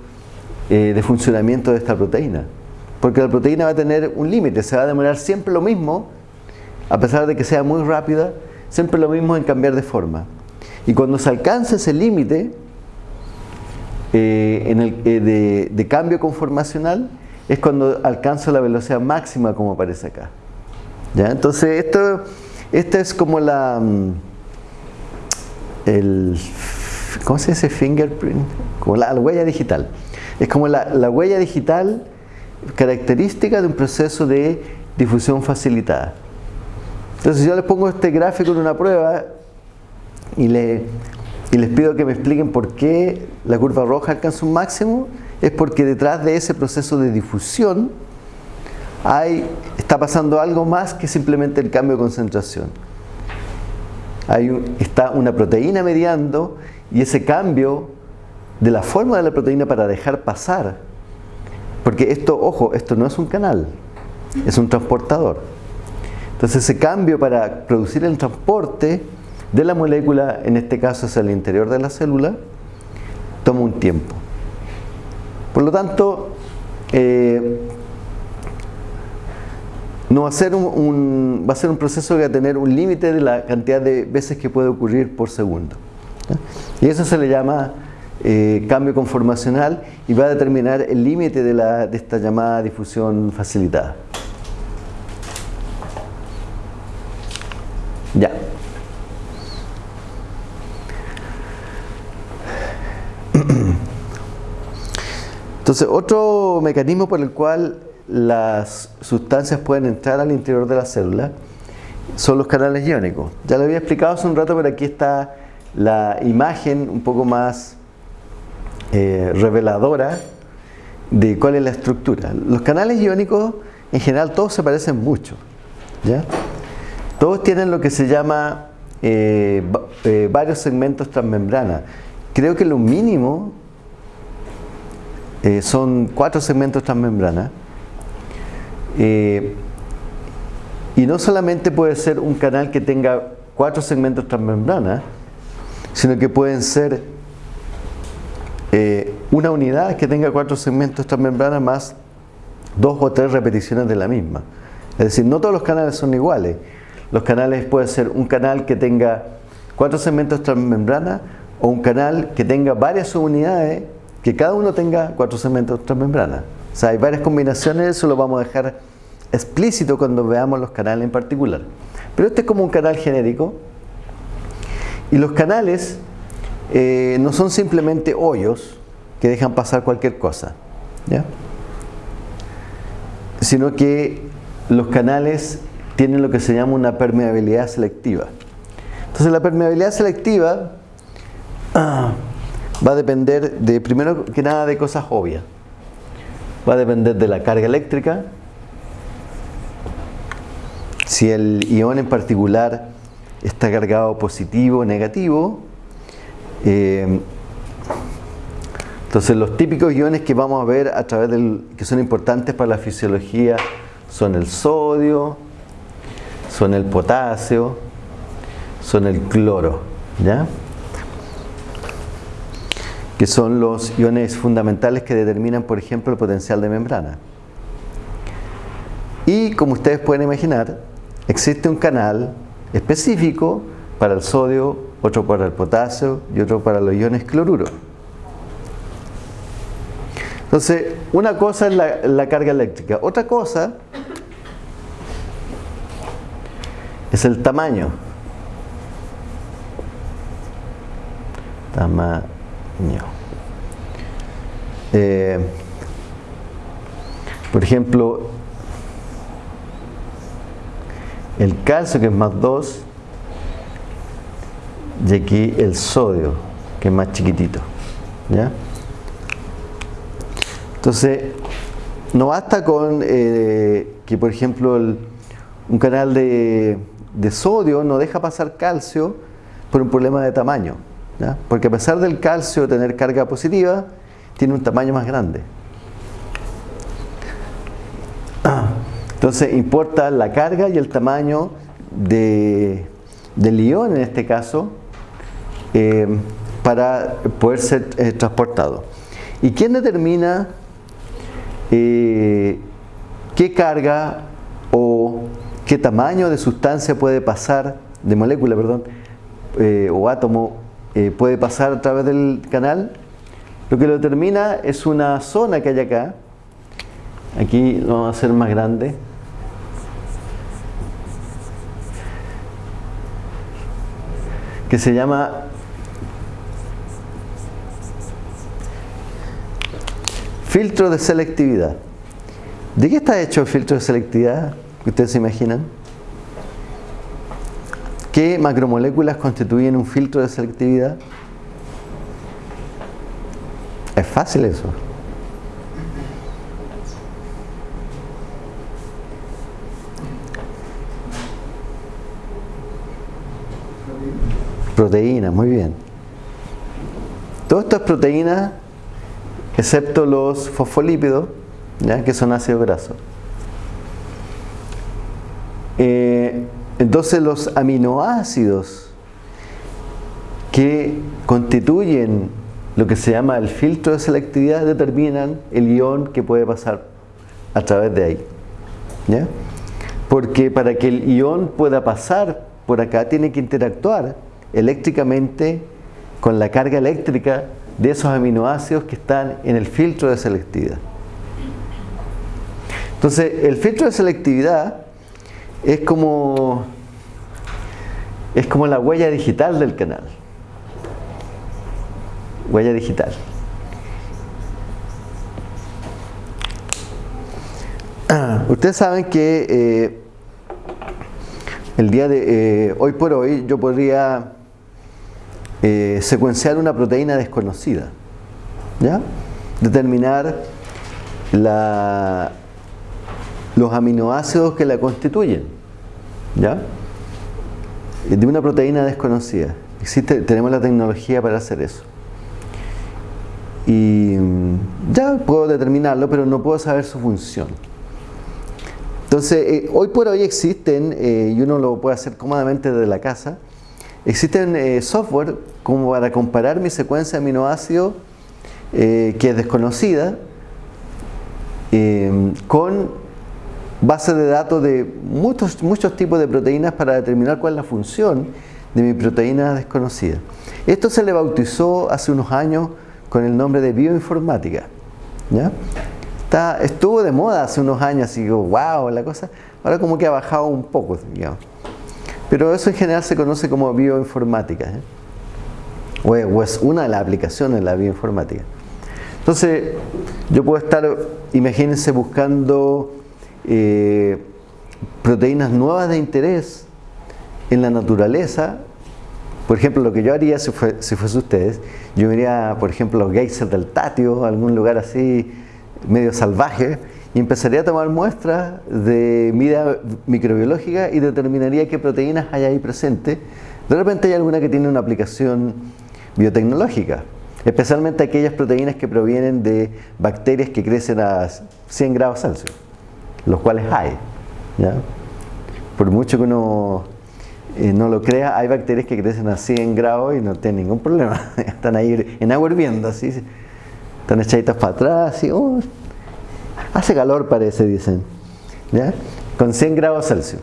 eh, de funcionamiento de esta proteína. Porque la proteína va a tener un límite, se va a demorar siempre lo mismo, a pesar de que sea muy rápida, siempre lo mismo en cambiar de forma. Y cuando se alcanza ese límite eh, eh, de, cambio conformacional, es cuando alcanza la velocidad máxima como aparece acá. ¿Ya? Entonces esto, esta es como la... El, ¿Cómo se dice? Fingerprint. Como la, huella digital. Es como la huella digital característica de un proceso de difusión facilitada. Entonces yo les pongo este gráfico en una prueba y, le, y les pido que me expliquen por qué la curva roja alcanza un máximo, es porque detrás de ese proceso de difusión hay, está pasando algo más que simplemente el cambio de concentración. Hay está una proteína mediando y ese cambio de la forma de la proteína para dejar pasar porque esto, ojo, esto no es un canal, es un transportador. Entonces ese cambio para producir el transporte de la molécula, en este caso hacia el interior de la célula, toma un tiempo. Por lo tanto, eh, no va a, ser un, va a ser un proceso que va a tener un límite de la cantidad de veces que puede ocurrir por segundo. Y eso se le llama eh, cambio conformacional y va a determinar el límite de, de esta llamada difusión facilitada. Ya. Entonces, otro mecanismo por el cual las sustancias pueden entrar al interior de la célula son los canales iónicos. Ya lo había explicado hace un rato, pero aquí está la imagen un poco más eh, reveladora de cuál es la estructura. Los canales iónicos, en general, todos se parecen mucho. ¿ya? Todos tienen lo que se llama eh, eh, varios segmentos transmembrana. Creo que lo mínimo son cuatro segmentos transmembrana. Eh, y no solamente puede ser un canal que tenga cuatro segmentos transmembrana, sino que pueden ser eh, una unidad que tenga cuatro segmentos transmembrana más dos o tres repeticiones de la misma. Es decir, no todos los canales son iguales. Los canales pueden ser un canal que tenga cuatro segmentos transmembrana o un canal que tenga varias subunidades que cada uno tenga cuatro segmentos transmembrana. O sea, hay varias combinaciones, eso lo vamos a dejar explícito cuando veamos los canales en particular. Pero este es como un canal genérico. Y los canales eh, no son simplemente hoyos que dejan pasar cualquier cosa. ¿ya? Sino que los canales tienen lo que se llama una permeabilidad selectiva. Entonces la permeabilidad selectiva ah, va a depender de, primero que nada, de cosas obvias. Va a depender de la carga eléctrica, si el ion en particular está cargado positivo o negativo. Eh, entonces los típicos iones que vamos a ver a través del, que son importantes para la fisiología son el sodio, son el potasio, son el cloro, ¿ya? Que son los iones fundamentales que determinan, por ejemplo, el potencial de membrana. Y como ustedes pueden imaginar, existe un canal específico para el sodio, otro para el potasio y otro para los iones cloruro. Entonces, una cosa es la, carga eléctrica, otra cosa es el tamaño. Tamaño. Eh, por ejemplo, el calcio que es más 2 y aquí el sodio que es más chiquitito ¿ya? entonces no basta con eh, que por ejemplo un canal de, sodio no deja pasar calcio por un problema de tamaño porque a pesar del calcio tener carga positiva tiene un tamaño más grande Entonces importa la carga y el tamaño de, del ion en este caso eh, para poder ser eh, transportado. ¿Y quién determina eh, qué carga o qué tamaño de sustancia puede pasar, de molécula, perdón, o átomo puede pasar a través del canal? Lo que lo determina es una zona que hay acá, aquí lo vamos a hacer más grande, que se llama filtro de selectividad. ¿De qué está hecho el filtro de selectividad? ¿Ustedes se imaginan? ¿Qué macromoléculas constituyen un filtro de selectividad? Es fácil eso. Proteínas, muy bien. Todo esto es proteína, excepto los fosfolípidos, ¿ya? que son ácidos grasos. Eh, entonces los aminoácidos que constituyen lo que se llama el filtro de selectividad determinan el ion que puede pasar a través de ahí. Porque para que el ion pueda pasar por acá tiene que interactuar eléctricamente con la carga eléctrica de esos aminoácidos que están en el filtro de selectividad. Entonces, el filtro de selectividad es como, es como la huella digital del canal. Huella digital. Ustedes saben que eh, el día de eh, hoy por hoy yo podría eh, secuenciar una proteína desconocida, ¿ya? determinar los aminoácidos que la constituyen, ¿ya? de una proteína desconocida. Existe, tenemos la tecnología para hacer eso. Y mm, ya puedo determinarlo, pero no puedo saber su función. Entonces, eh, hoy por hoy existen, eh, y uno lo puede hacer cómodamente desde la casa, existen eh, software como para comparar mi secuencia de aminoácidos, que es desconocida, con bases de datos de muchos, muchos tipos de proteínas para determinar cuál es la función de mi proteína desconocida. Esto se le bautizó hace unos años con el nombre de bioinformática. ¿ya? Está, estuvo de moda hace unos años, así digo, wow, la cosa. Ahora como que ha bajado un poco, digamos. Pero eso en general se conoce como bioinformática. ¿eh? O, es, una de las aplicaciones de la bioinformática. Entonces, yo puedo estar, imagínense, buscando eh, proteínas nuevas de interés en la naturaleza. Por ejemplo, lo que yo haría si, fuese ustedes, yo iría, por ejemplo, a los geysers del Tatio, algún lugar así medio salvaje, y empezaría a tomar muestras de vida microbiológica y determinaría qué proteínas hay ahí presentes. De repente hay alguna que tiene una aplicación biotecnológica, especialmente aquellas proteínas que provienen de bacterias que crecen a 100 grados Celsius, los cuales hay. Por mucho que uno eh, no lo crea, hay bacterias que crecen a 100 grados y no tienen ningún problema. Están ahí en agua hirviendo, así, están echaditas para atrás y oh, hace calor parece, dicen, ¿ya? con 100 grados Celsius.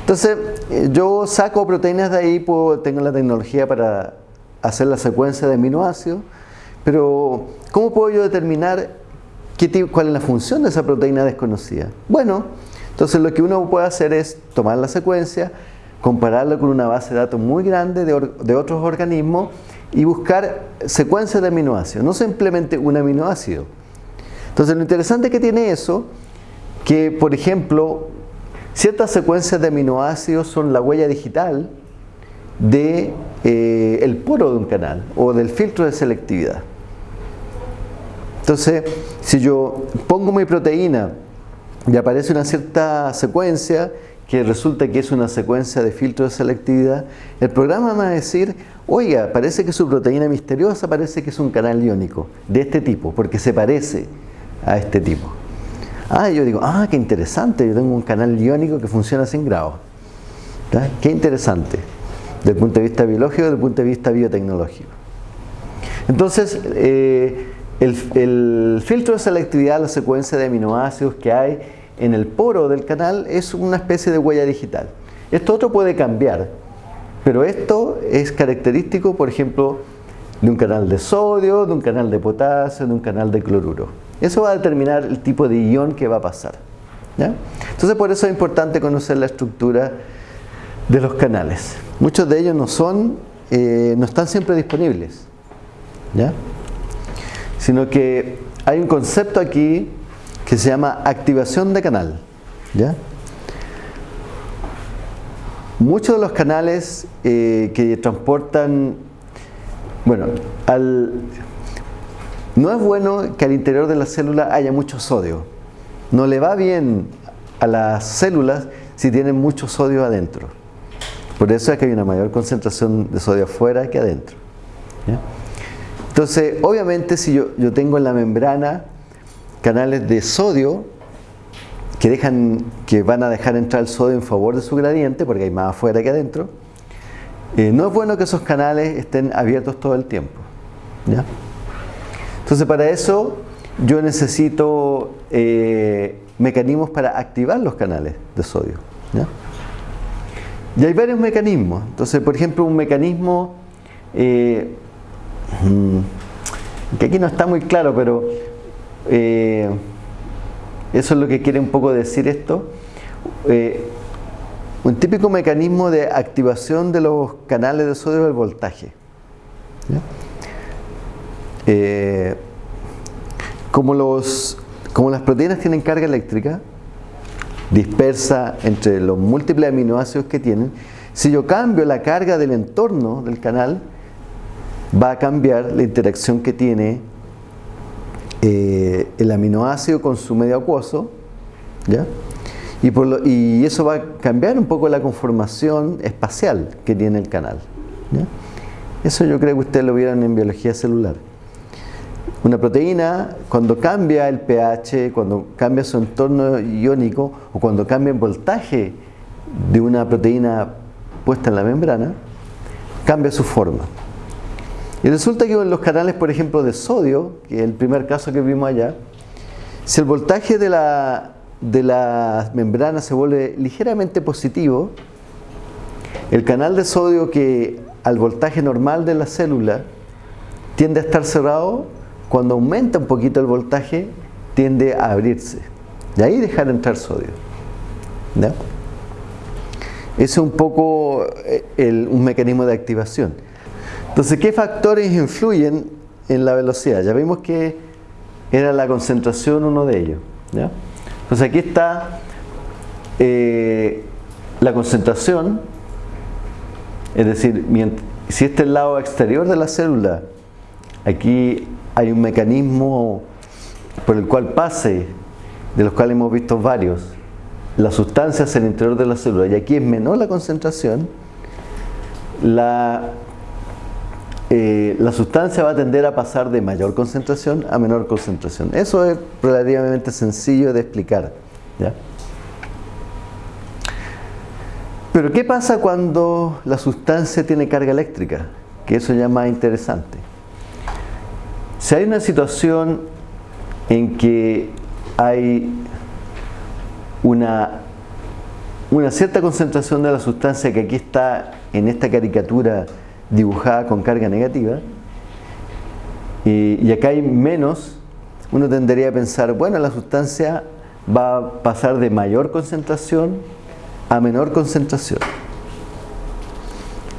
Entonces, eh, yo saco proteínas de ahí, puedo, tengo la tecnología para hacer la secuencia de aminoácidos, pero ¿cómo puedo yo determinar qué, cuál es la función de esa proteína desconocida? Bueno, entonces lo que uno puede hacer es tomar la secuencia, compararlo con una base de datos muy grande de, otros organismos y buscar secuencias de aminoácidos, no simplemente un aminoácido. Entonces lo interesante que tiene eso, que por ejemplo, ciertas secuencias de aminoácidos son la huella digital de eh, el poro de un canal o del filtro de selectividad. Entonces, si yo pongo mi proteína y aparece una cierta secuencia, que resulta que es una secuencia de filtro de selectividad, el programa va a decir, oiga, parece que su proteína misteriosa parece que es un canal iónico de este tipo, porque se parece a este tipo. Ah, yo digo, ah, qué interesante, yo tengo un canal iónico que funciona sin grados. Qué interesante, desde el punto de vista biológico, desde el punto de vista biotecnológico. Entonces, eh, el, filtro de selectividad, la secuencia de aminoácidos que hay, en el poro del canal es una especie de huella digital. Esto otro puede cambiar, pero esto es característico, por ejemplo, de un canal de sodio, de un canal de potasio, de un canal de cloruro. Eso va a determinar el tipo de ion que va a pasar. Entonces por eso es importante conocer la estructura de los canales. Muchos de ellos no son, eh, no están siempre disponibles, ¿ya? Sino que hay un concepto aquí que se llama activación de canal. ¿ya? Muchos de los canales eh, que transportan, bueno, al, no es bueno que al interior de la célula haya mucho sodio. No le va bien a las células si tienen mucho sodio adentro. Por eso es que hay una mayor concentración de sodio afuera que adentro. Entonces, obviamente si yo, tengo en la membrana canales de sodio que, dejan, que van a dejar entrar el sodio en favor de su gradiente, porque hay más afuera que adentro. Eh, no es bueno que esos canales estén abiertos todo el tiempo. Entonces para eso yo necesito eh, mecanismos para activar los canales de sodio. Y hay varios mecanismos. Entonces, por ejemplo, un mecanismo eh, que aquí no está muy claro, pero eh, eso es lo que quiere un poco decir esto. Eh, un típico mecanismo de activación de los canales de sodio del voltaje. Eh, como, los, como las proteínas tienen carga eléctrica dispersa entre los múltiples aminoácidos que tienen, si yo cambio la carga del entorno del canal, va a cambiar la interacción que tiene eh, el aminoácido con su medio acuoso, ¿ya? Y, eso va a cambiar un poco la conformación espacial que tiene el canal. Eso yo creo que ustedes lo vieron en biología celular. Una proteína, cuando cambia el pH, cuando cambia su entorno iónico o cuando cambia el voltaje de una proteína puesta en la membrana, cambia su forma. Y resulta que en los canales, por ejemplo, de sodio, que es el primer caso que vimos allá, si el voltaje de la, de la membrana se vuelve ligeramente positivo, el canal de sodio que al voltaje normal de la célula tiende a estar cerrado, cuando aumenta un poquito el voltaje, tiende a abrirse. Y ahí dejar entrar sodio. ¿Ya? Ese es un poco eh, un mecanismo de activación. Entonces, ¿qué factores influyen en la velocidad? Ya vimos que era la concentración uno de ellos. Entonces aquí está eh, la concentración, es decir, si este es el lado exterior de la célula, aquí hay un mecanismo por el cual pase, de los cuales hemos visto varios, las sustancias en el interior de la célula, y aquí es menor la concentración, la, eh, la sustancia va a tender a pasar de mayor concentración a menor concentración. Eso es relativamente sencillo de explicar. Pero ¿qué pasa cuando la sustancia tiene carga eléctrica? Que eso ya es más interesante. Si hay una situación en que hay una, una cierta concentración de la sustancia que aquí está en esta caricatura dibujada con carga negativa, y, acá hay menos, uno tendría a pensar, bueno, la sustancia va a pasar de mayor concentración a menor concentración.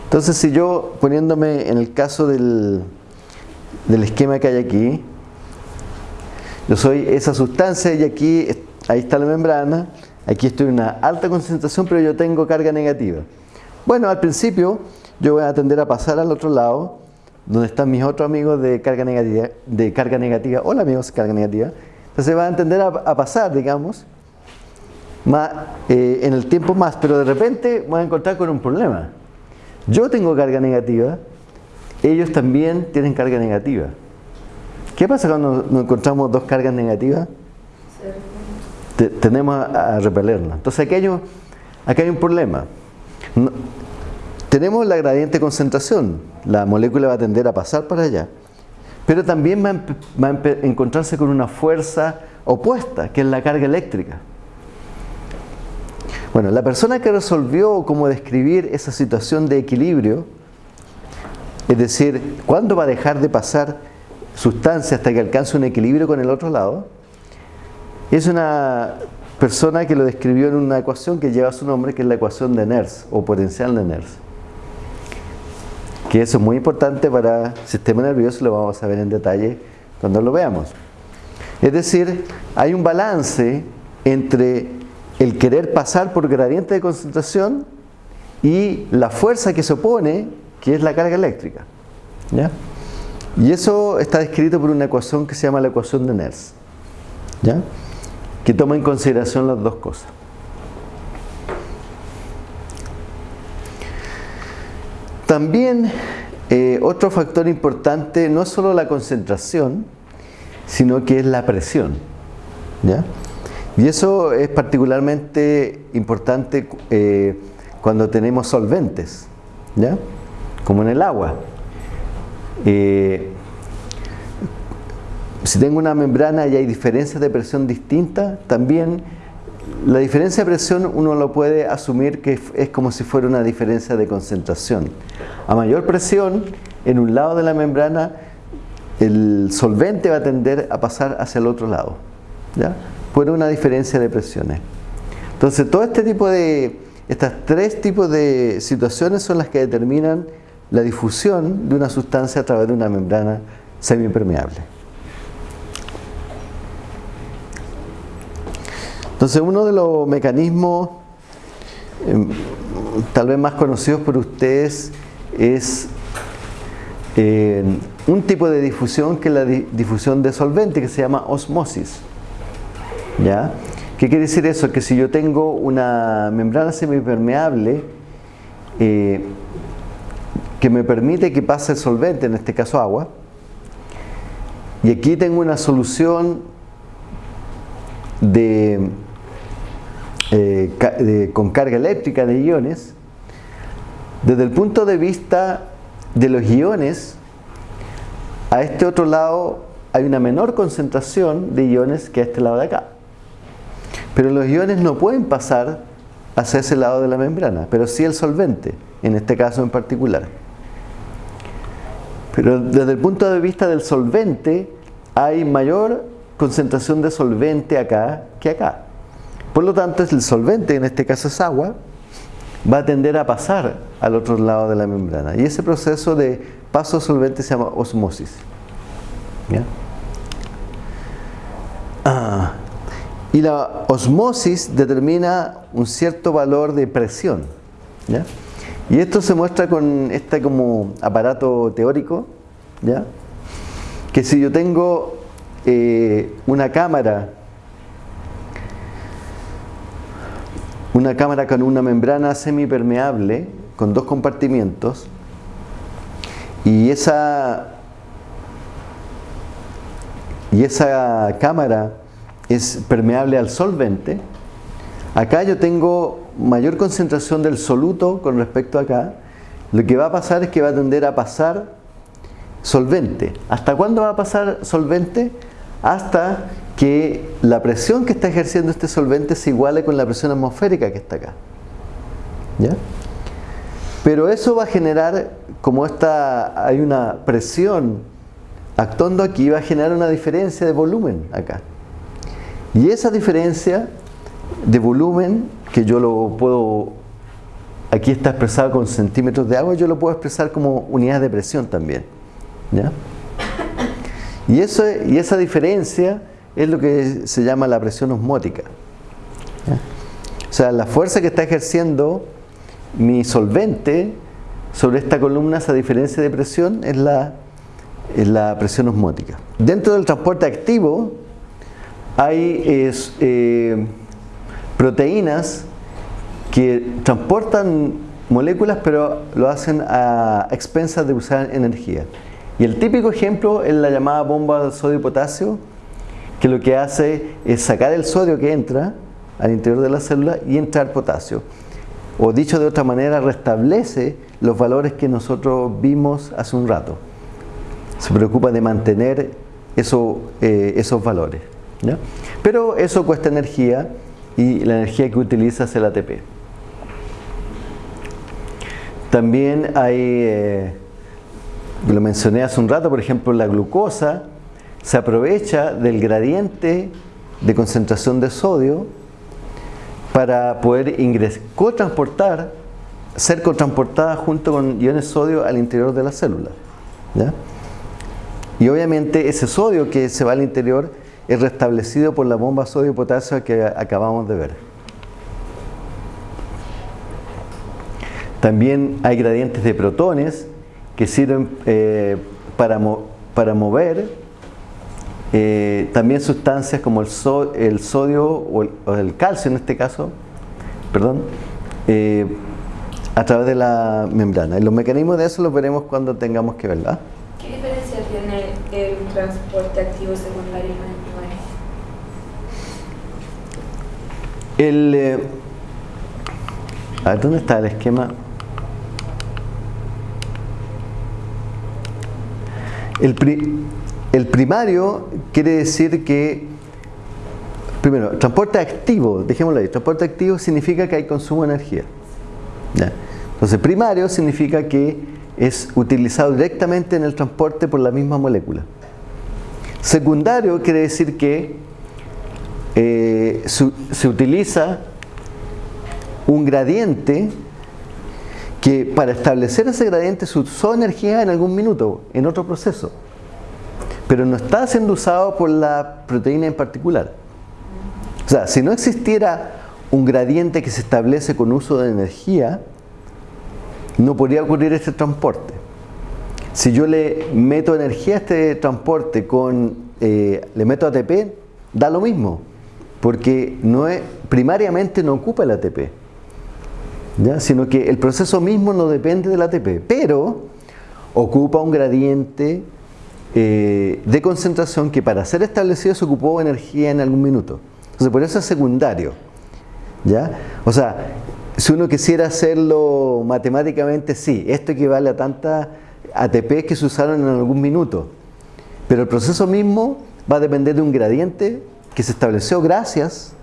Entonces, si yo poniéndome en el caso del, del esquema que hay aquí, yo soy esa sustancia y aquí ahí está la membrana, aquí estoy en una alta concentración, pero yo tengo carga negativa. Bueno, al principio yo voy a tender a pasar al otro lado, donde están mis otros amigos de carga negativa. De carga negativa. Hola amigos, carga negativa. Entonces va a tender a, pasar, digamos, más, eh, en el tiempo más, pero de repente voy a encontrar con un problema. Yo tengo carga negativa, ellos también tienen carga negativa. ¿Qué pasa cuando nos encontramos dos cargas negativas? tenemos a, repelernos. Entonces aquí hay un, aquí hay un problema. Tenemos la gradiente de concentración, la molécula va a tender a pasar para allá, pero también va a, encontrarse con una fuerza opuesta, que es la carga eléctrica. Bueno, la persona que resolvió cómo describir esa situación de equilibrio, es decir, ¿cuándo va a dejar de pasar sustancia hasta que alcance un equilibrio con el otro lado? Es una persona que lo describió en una ecuación que lleva su nombre, que es la ecuación de Nernst o potencial de Nernst. Que eso es muy importante para el sistema nervioso, lo vamos a ver en detalle cuando lo veamos. Es decir, hay un balance entre el querer pasar por gradiente de concentración y la fuerza que se opone, que es la carga eléctrica. Y eso está descrito por una ecuación que se llama la ecuación de Nernst. ¿Ya? que toma en consideración las dos cosas. También eh, otro factor importante no es solo la concentración, sino que es la presión. Y eso es particularmente importante eh, cuando tenemos solventes, ¿ya? como en el agua. Eh, si tengo una membrana y hay diferencias de presión distintas, también la diferencia de presión uno lo puede asumir que es como si fuera una diferencia de concentración. A mayor presión, en un lado de la membrana, el solvente va a tender a pasar hacia el otro lado, ¿ya? por una diferencia de presiones. Entonces, todo este tipo de, estas tres tipos de situaciones son las que determinan la difusión de una sustancia a través de una membrana semipermeable. Entonces uno de los mecanismos em, tal vez más conocidos por ustedes es em, un tipo de difusión que es la difusión de solvente que se llama osmosis. ¿Ya? ¿Qué quiere decir eso? Que si yo tengo una membrana semipermeable eh, que me permite que pase el solvente, en este caso agua, Y aquí tengo una solución de, eh, con carga eléctrica de iones. Desde el punto de vista de los iones, a este otro lado hay una menor concentración de iones que a este lado de acá. Pero los iones no pueden pasar hacia ese lado de la membrana, pero sí el solvente, en este caso en particular. Pero desde el punto de vista del solvente, hay mayor concentración de solvente acá que acá. Por lo tanto, el solvente, en este caso es agua, va a tender a pasar al otro lado de la membrana. Y ese proceso de paso solvente se llama osmosis. Ah, y la osmosis determina un cierto valor de presión. Y esto se muestra con este como aparato teórico, ¿ya? que si yo tengo eh, una cámara, una cámara con una membrana semipermeable, con dos compartimientos, y esa, y esa cámara es permeable al solvente, acá yo tengo mayor concentración del soluto con respecto a acá, lo que va a pasar es que va a tender a pasar solvente. ¿Hasta cuándo va a pasar solvente? Hasta que la presión que está ejerciendo este solvente se iguale con la presión atmosférica que está acá. ¿Ya? Pero eso va a generar, como esta, hay una presión actuando aquí, va a generar una diferencia de volumen acá. Y esa diferencia de volumen, que yo lo puedo, aquí está expresado con centímetros de agua, yo lo puedo expresar como unidades de presión también. Y, eso, y esa diferencia es lo que se llama la presión osmótica. O sea, la fuerza que está ejerciendo mi solvente sobre esta columna, esa diferencia de presión, es la, es la presión osmótica. Dentro del transporte activo hay eh, proteínas que transportan moléculas pero lo hacen a expensas de usar energía. Y el típico ejemplo es la llamada bomba de sodio y potasio, que lo que hace es sacar el sodio que entra al interior de la célula y entrar potasio. O dicho de otra manera, restablece los valores que nosotros vimos hace un rato. Se preocupa de mantener eh, esos valores. Pero eso cuesta energía y la energía que utiliza es el ATP. También hay... Eh, lo mencioné hace un rato, por ejemplo, la glucosa se aprovecha del gradiente de concentración de sodio para poder cotransportar, ser cotransportada junto con iones sodio al interior de la célula. Y obviamente ese sodio que se va al interior es restablecido por la bomba sodio-potasio que acabamos de ver. También hay gradientes de protones que sirven eh, para, para mover eh, también sustancias como el, el sodio o el, calcio en este caso, perdón, eh, a través de la membrana. Y los mecanismos de eso los veremos cuando tengamos que verla. ¿Qué diferencia tiene el transporte activo secundario y el El, a ver, ¿dónde está el esquema? El, primario quiere decir que, primero, transporte activo, dejémoslo ahí, transporte activo significa que hay consumo de energía. Entonces, primario significa que es utilizado directamente en el transporte por la misma molécula. Secundario quiere decir que eh, se utiliza un gradiente que para establecer ese gradiente se usó energía en algún minuto, en otro proceso, pero no está siendo usado por la proteína en particular. O sea, si no existiera un gradiente que se establece con uso de energía, no podría ocurrir este transporte. Si yo le meto energía a este transporte con, eh, le meto ATP, da lo mismo, porque no es, primariamente no ocupa el ATP sino que el proceso mismo no depende del ATP, pero ocupa un gradiente eh, de concentración que para ser establecido se ocupó energía en algún minuto. Entonces por eso es secundario. ¿ya? O sea, si uno quisiera hacerlo matemáticamente, sí, esto equivale a tantas ATP que se usaron en algún minuto. Pero el proceso mismo va a depender de un gradiente que se estableció gracias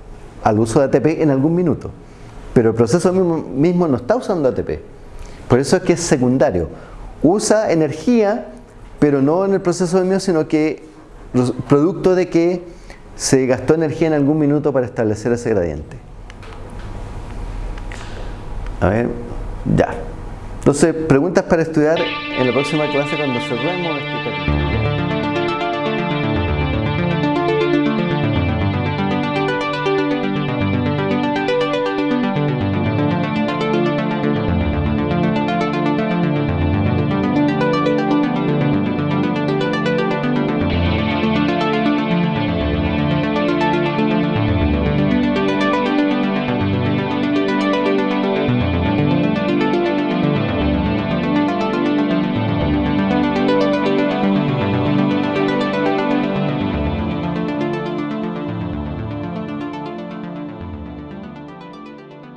al uso de ATP en algún minuto. Pero el proceso mismo, no está usando ATP. Por eso es que es secundario. Usa energía, pero no en el proceso de mío, sino que producto de que se gastó energía en algún minuto para establecer ese gradiente. A ver, ya. Entonces, preguntas para estudiar en la próxima clase cuando cerremos este capítulo.